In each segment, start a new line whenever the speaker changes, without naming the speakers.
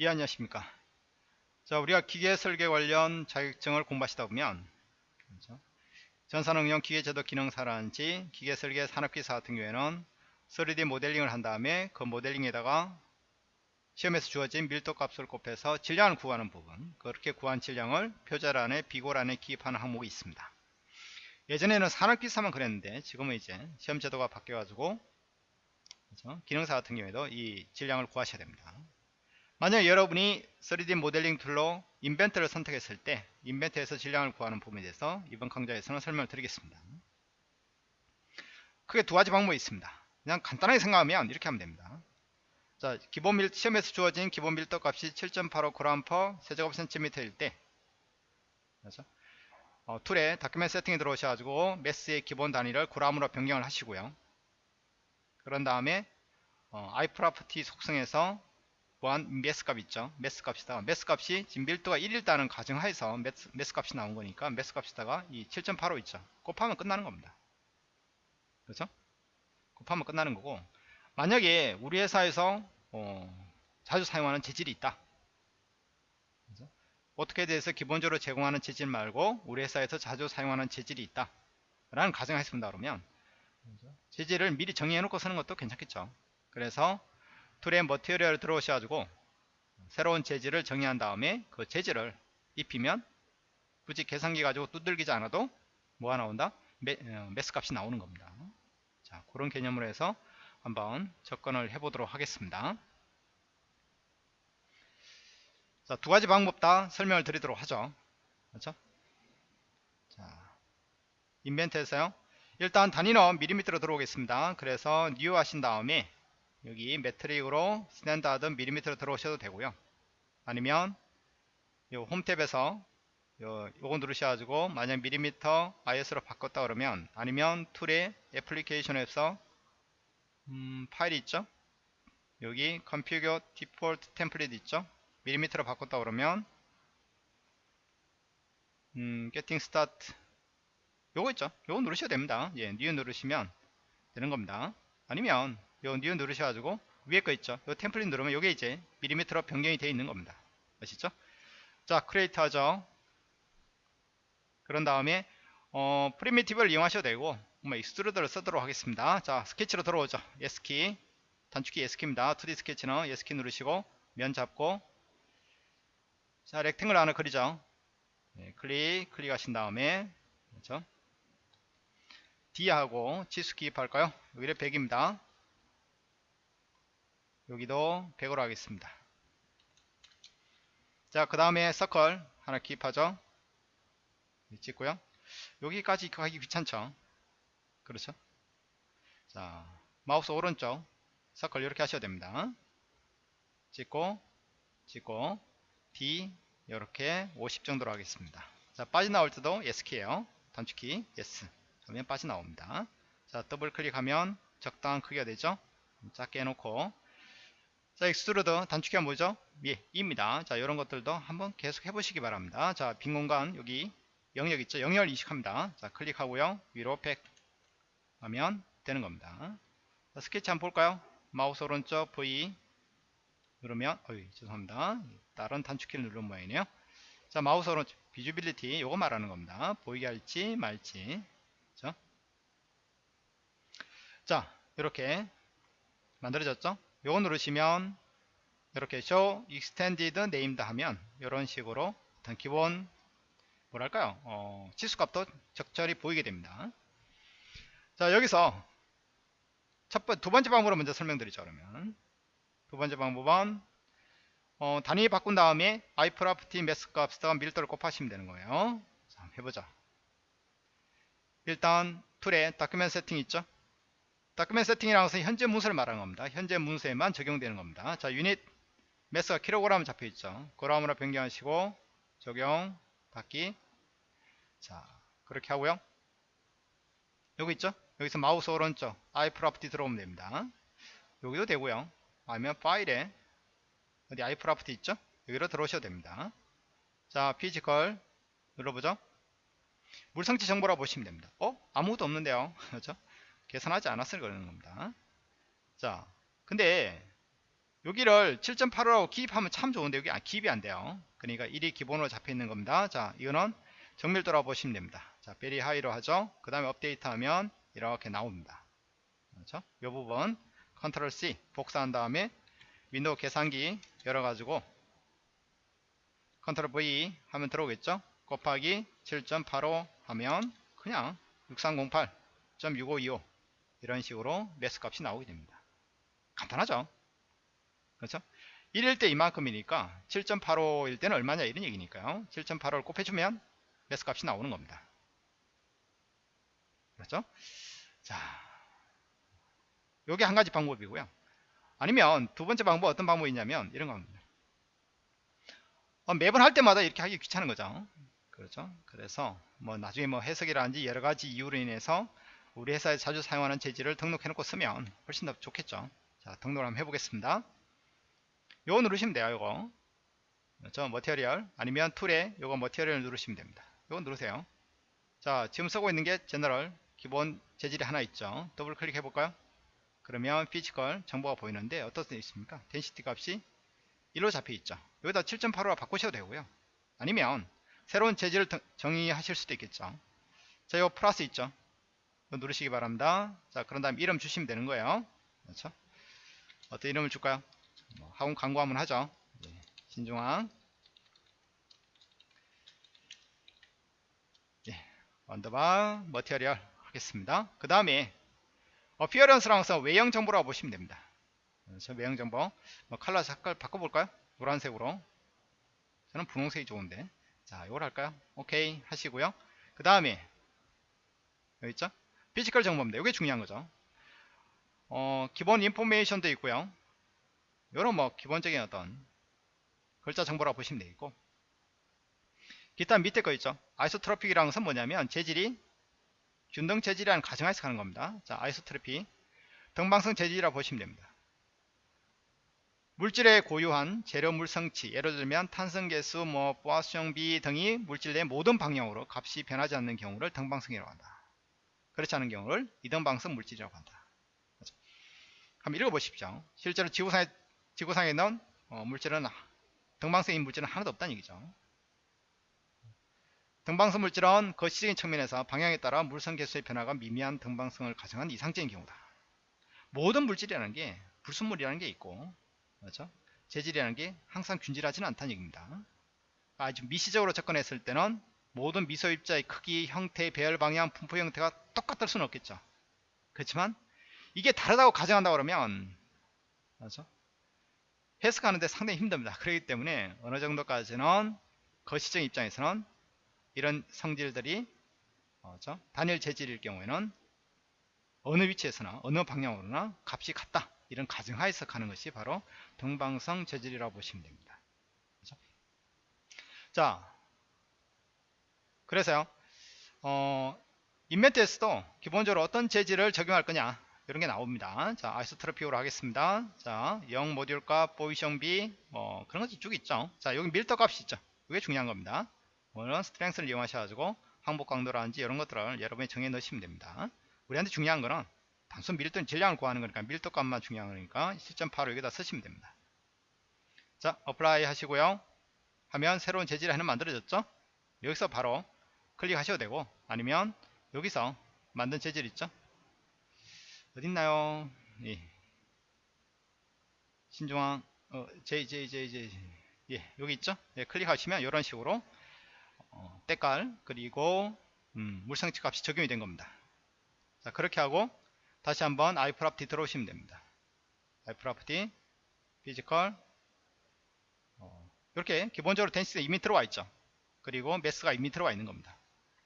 예 안녕하십니까 자 우리가 기계 설계 관련 자격증을 공부하시다 보면 그렇죠? 전산응용 기계제도 기능사라든지 기계 설계 산업기사 같은 경우에는 3D 모델링을 한 다음에 그 모델링에다가 시험에서 주어진 밀도 값을 곱해서 질량을 구하는 부분 그렇게 구한 질량을 표절안에 비고란에 기입하는 항목이 있습니다 예전에는 산업기사만 그랬는데 지금은 이제 시험 제도가 바뀌어 가지고 그렇죠? 기능사 같은 경우에도 이 질량을 구하셔야 됩니다 만약 여러분이 3D 모델링 툴로 인벤터를 선택했을 때 인벤터에서 질량을 구하는 부분에 대해서 이번 강좌에서는 설명을 드리겠습니다. 크게 두 가지 방법이 있습니다. 그냥 간단하게 생각하면 이렇게 하면 됩니다. 자, 기본 밀, 시험에서 주어진 기본 밀도 값이 7.85g 세제곱센티미터일 때 그렇죠? 어, 툴에 document setting에 들어오셔가지고 mass의 기본 단위를 g으로 변경을 하시고요. 그런 다음에 어, iProperty 속성에서 보안 매스 값 있죠? 매스 값이다가 매스 값이 지금 밀도가 1일다는 가정하에서 매스, 매스 값이 나온 거니까 매스 값이다가 이 7.85 있죠. 곱하면 끝나는 겁니다. 그렇죠? 곱하면 끝나는 거고. 만약에 우리 회사에서 어, 자주 사용하는 재질이 있다. 그렇죠? 어떻게 대해서 기본적으로 제공하는 재질 말고 우리 회사에서 자주 사용하는 재질이 있다 라는 가정을 했습니다 그러면. 그렇죠? 재질을 미리 정의해 놓고 쓰는 것도 괜찮겠죠. 그래서 tool의 material 들어오셔가지고 새로운 재질을 정의한 다음에 그 재질을 입히면 굳이 계산기 가지고 두들기지 않아도 뭐가 나온다? 매, 어, mass 값이 나오는 겁니다. 자, 그런 개념으로 해서 한번 접근을 해보도록 하겠습니다. 자, 두 가지 방법 다 설명을 드리도록 하죠. 그렇죠? 자, 인벤터에서요. 일단 단위는 밀리미터로 들어오겠습니다. 그래서 new 하신 다음에 여기 metric으로 standard 밀리미터로 들어오셔도 되고요. 아니면 요 home tab에서 요, 요거 누르셔가지고 만약 밀리미터 ISO로 바꿨다 그러면 아니면 tool의 application에서 음, 파일이 있죠? 여기 configure default template 있죠? 밀리미터로 바꿨다 그러면 음, get started. 요거 있죠? 요거 누르셔도 됩니다. 예, new 누르시면 되는 겁니다. 아니면 요 new 누르셔가지고 위에 거 있죠? 요 템플릿 누르면 요게 이제 밀리미터로 변경이 되어 있는 겁니다. 아시죠? 자 create 하죠. 그런 다음에 어, primitive를 이용하셔도 되고 뭐 extrude를 쓰도록 하겠습니다. 자 스케치로 들어오죠. S키 단축키 S키입니다. 2D 스케치는 S키 누르시고 면 잡고. 자 렉탱글 하나 그리죠. 네, 클릭 클릭하신 다음에 그렇죠? D하고 치수 기입할까요? 여기를 100입니다 여기도 100으로 하겠습니다. 자 그 다음에 서클 하나 기입하죠. 찍고요. 여기까지 가기 귀찮죠? 그렇죠? 자 마우스 오른쪽 서클 이렇게 하셔야 됩니다. 찍고 찍고 D 이렇게 50 정도로 하겠습니다. 자 빠져나올 때도 S키에요. 단축키 S 하면 빠져나옵니다. 자 더블 클릭하면 적당한 크기가 되죠? 작게 해놓고 자, extrude 단축키가 뭐죠? E입니다. 자, 이런 것들도 한번 계속 해보시기 바랍니다. 자, 빈 공간 여기 영역 있죠? 영역을 인식합니다. 자, 클릭하고요. 위로 100 하면 되는 겁니다. 자, 스케치 한번 볼까요? 마우스 오른쪽 V 누르면, 어이, 죄송합니다. 다른 단축키를 누른 모양이네요. 자, 마우스 오른쪽 visibility 요거 말하는 겁니다. 보이게 할지 말지. 그죠? 자, 이렇게 만들어졌죠? 요거 누르시면 이렇게 show extended names 하면 이런 식으로 어떤 기본 뭐랄까요? 어, 치수값도 적절히 보이게 됩니다. 자 여기서 첫 번, 두 번째 방법으로 먼저 설명드리죠 그러면. 두 번째 방법은 어, 단위 바꾼 다음에 iProperty 매스 값에다가 밀도를 곱하시면 되는 거예요. 자 해보자. 일단 tool에 document setting 있죠 document setting이라는 것은 현재 문서를 말하는 겁니다. 현재 문서에만 적용되는 겁니다. 자, 유닛 mass가 킬로그램 잡혀 있죠. 그램으로 변경하시고 적용 받기. 자, 그렇게 하고요. 여기 있죠? 여기서 마우스 오른쪽 iProperty 들어오면 됩니다. 여기도 되고요. 아니면 파일에 어디 iProperty 있죠? 여기로 들어오셔도 됩니다. 자, physical 눌러보죠. 물성치 정보라 보시면 됩니다. 어? 아무것도 없는데요. 그렇죠? 계산하지 않았을 거라는 겁니다. 자, 근데 여기를 7.85라고 기입하면 참 좋은데 여기 아, 기입이 안 돼요. 그러니까 1이 기본으로 잡혀 있는 겁니다. 자, 이거는 정밀도라고 보시면 됩니다. 자, very high로 하죠. 그 다음에 업데이트 하면 이렇게 나옵니다. 그렇죠? 이 부분 컨트롤 C 복사한 다음에 윈도우 계산기 열어가지고 Ctrl V 하면 들어오겠죠? 곱하기 7.85 하면 그냥 6308.6525 이런 식으로 매스 값이 나오게 됩니다. 간단하죠? 그렇죠? 1일 때 이만큼이니까 7.85일 때는 얼마냐 이런 얘기니까요. 7.85를 곱해주면 매스 값이 나오는 겁니다. 그렇죠? 자, 요게 한 가지 방법이고요. 아니면 두 번째 방법 어떤 방법이 있냐면 이런 겁니다. 어, 매번 할 때마다 이렇게 하기 귀찮은 거죠. 그렇죠? 그래서 뭐 나중에 뭐 해석이라든지 여러 가지 이유로 인해서 우리 회사에 자주 사용하는 재질을 등록해 놓고 쓰면 훨씬 더 좋겠죠. 자, 등록을 한번 해보겠습니다. 요거 누르시면 돼요, 요거. 그렇죠? material 아니면 tool에 요거 material 누르시면 됩니다. 요거 누르세요. 자, 지금 쓰고 있는 게 general 기본 재질이 하나 있죠. 더블 클릭해 볼까요? 그러면 physical 정보가 보이는데 어떤 데 있습니까? density 값이 1로 잡혀 있죠. 여기다 7.85로 바꾸셔도 되고요. 아니면 새로운 재질을 정의하실 수도 있겠죠. 자, 요 플러스 있죠. 누르시기 바랍니다. 자, 그런 다음 이름 주시면 되는 거예요. 그렇죠? 어떤 이름을 줄까요? 뭐 학원 광고 한번 하죠. 예, 신중앙. 예, 언더바 material 하겠습니다. 그 다음에 appearance라 해서 외형 정보라고 보시면 됩니다. 그렇죠? 외형 정보. 뭐 컬러 색깔 바꿔볼까요? 노란색으로. 저는 분홍색이 좋은데. 자, 이걸 할까요? 오케이 하시고요. 그 다음에 여기 있죠? physical 정보입니다. 이게 중요한 거죠. 어, 기본 information도 있고요. 이런 뭐 기본적인 어떤 글자 정보라고 보시면 되겠고 기타 밑에 거 있죠. isotropic이라는 것은 뭐냐면 재질이 균등 재질이라는 가정하에서 가는 겁니다. 자, isotropic 등방성 재질이라고 보시면 됩니다. 물질의 고유한 재료 물성치 예를 들면 탄성계수, 뭐 포화수용비 등이 물질 내 모든 방향으로 값이 변하지 않는 경우를 등방성이라고 한다. 그렇지 않은 경우를 이등방성 물질이라고 한다. 그렇죠? 한번 읽어보십시오. 실제로 지구상에, 지구상에 있는 어, 물질은 등방성인 물질은 하나도 없다는 얘기죠. 등방성 물질은 거시적인 측면에서 방향에 따라 물성 개수의 변화가 미미한 등방성을 가정한 이상적인 경우다. 모든 물질이라는 게 불순물이라는 게 있고 그렇죠? 재질이라는 게 항상 균질하지는 않다는 얘기입니다. 아주 미시적으로 접근했을 때는 모든 미소 입자의 크기, 형태, 배열 방향, 분포 형태가 똑같을 수는 없겠죠. 그렇지만 이게 다르다고 가정한다 그러면 그렇죠? 해석하는데 상당히 힘듭니다. 그렇기 때문에 어느 정도까지는 거시적 입장에서는 이런 성질들이 그렇죠? 단일 재질일 경우에는 어느 위치에서나 어느 방향으로나 값이 같다. 이런 가정하에서 가는 것이 바로 등방성 재질이라고 보시면 됩니다. 그렇죠? 자, 그래서요, 어, 인멘트에서도 기본적으로 어떤 재질을 적용할 거냐 이런 게 나옵니다. 자, 아이소트로피오로 하겠습니다. 자, 0 모듈 값, B, 뭐 그런 것이 쭉 있죠. 자, 여기 밀도 값이 있죠. 이게 중요한 겁니다. 오늘은 strength를 이용하셔가지고 항복 강도라든지 이런 것들을 여러분이 정해 넣으시면 됩니다. 우리한테 중요한 거는 단순 밀도 질량을 구하는 거니까 밀도 값만 중요한 거니까 7.85 여기다 쓰시면 됩니다. 자, apply 하시고요. 하면 새로운 재질이 하나 만들어졌죠? 여기서 바로 클릭하셔도 되고 아니면 여기서 만든 재질 있죠? 어딨나요? 예. 신중앙 어, JJJJ 예, 여기 있죠? 예, 클릭하시면 이런 식으로 어, 때깔 그리고 음, 물성치 값이 적용이 된 겁니다. 자, 그렇게 하고 다시 한번 iProperty 들어오시면 됩니다. iProperty, Physical 어, 이렇게 기본적으로 Density가 이미 들어와 있죠. 그리고 Mass가 이미 들어와 있는 겁니다.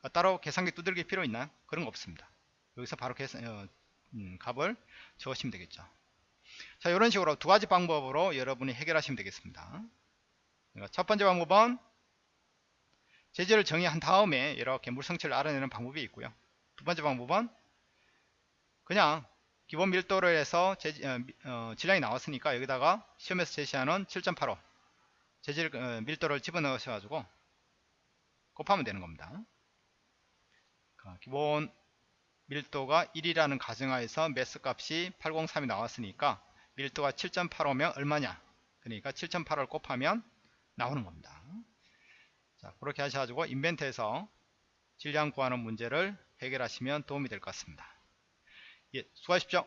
어, 따로 계산기 두들길 필요 있나요? 그런 거 없습니다. 여기서 바로 계산, 어, 음, 값을 적으시면 되겠죠. 자, 이런 식으로 두 가지 방법으로 여러분이 해결하시면 되겠습니다. 그러니까 첫 번째 방법은 재질을 정의한 다음에 이렇게 물성치를 알아내는 방법이 있고요. 두 번째 방법은 그냥 기본 밀도를 해서 재, 어, 어, 질량이 나왔으니까 여기다가 시험에서 제시하는 7.85 재질 어, 밀도를 집어넣으셔가지고 곱하면 되는 겁니다. 기본 밀도가 1이라는 가정하에서 매스 값이 803이 나왔으니까 밀도가 7.85면 얼마냐? 그러니까 7.85를 곱하면 나오는 겁니다. 자 그렇게 하셔가지고 인벤트에서 질량 구하는 문제를 해결하시면 도움이 될 것 같습니다. 예 수고하십시오